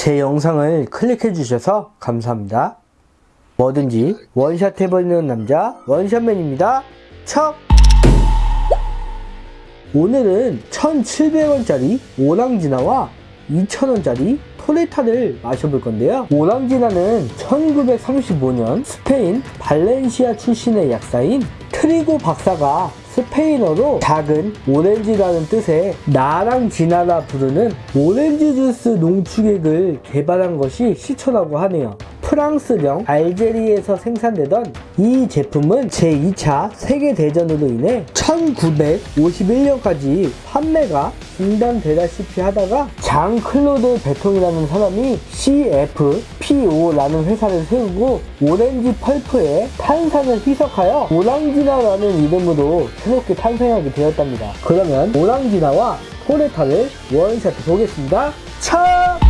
제 영상을 클릭해 주셔서 감사합니다. 뭐든지 원샷 해버리는 남자 원샷맨입니다. 척! 오늘은 1,700원짜리 오랑지나와 2,000원짜리 토레타를 마셔볼 건데요. 오랑지나는 1935년 스페인 발렌시아 출신의 약사인 트리고 박사가 스페인어로 작은 오렌지라는 뜻의 나랑지나라 부르는 오렌지 주스 농축액을 개발한 것이 시초라고 하네요. 프랑스령 알제리에서 생산되던 이 제품은 제2차 세계대전으로 인해 1951년까지 판매가 중단되다시피 하다가 장 클로드 베통이라는 사람이 CFPO라는 회사를 세우고 오렌지 펄프에 탄산을 희석하여 오랑지나라는 이름으로 새롭게 탄생하게 되었답니다. 그러면 오랑지나와 토레타를 원샷 보겠습니다. 차!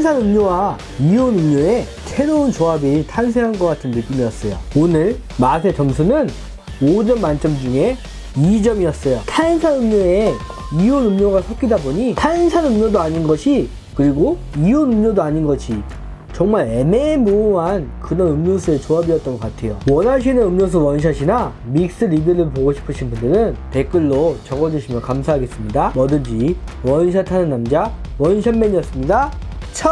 탄산 음료와 이온 음료의 새로운 조합이 탄생한 것 같은 느낌이었어요. 오늘 맛의 점수는 5점 만점 중에 2점이었어요. 탄산 음료에 이온 음료가 섞이다 보니 탄산 음료도 아닌 것이 그리고 이온 음료도 아닌 것이 정말 애매모호한 그런 음료수의 조합이었던 것 같아요. 원하시는 음료수 원샷이나 믹스 리뷰를 보고 싶으신 분들은 댓글로 적어주시면 감사하겠습니다. 뭐든지 원샷하는 남자 원샷맨이었습니다. 척!